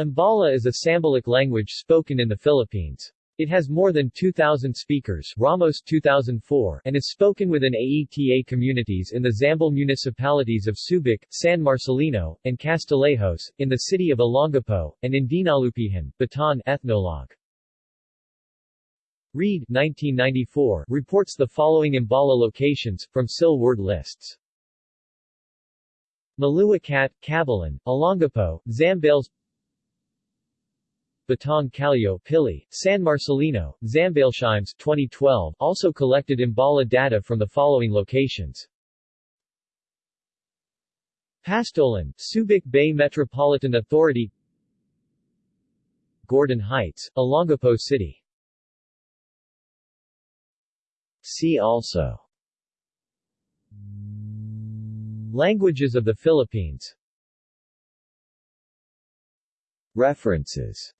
Ambala is a Sambalic language spoken in the Philippines. It has more than 2,000 speakers Ramos 2004 and is spoken within AETA communities in the Zambal municipalities of Subic, San Marcelino, and Castillejos, in the city of Olongapo, and in Dinalupihan, Bataan ethnologue. Reed 1994 reports the following Ambala locations, from SIL word lists. Maluacat, Cabalan, Olongapo, Zambales Batang Calio Pili, San Marcelino, Zambales 2012 also collected Ambala data from the following locations. Pastolan, Subic Bay Metropolitan Authority Gordon Heights, Olongapo City. See also. Languages of the Philippines. References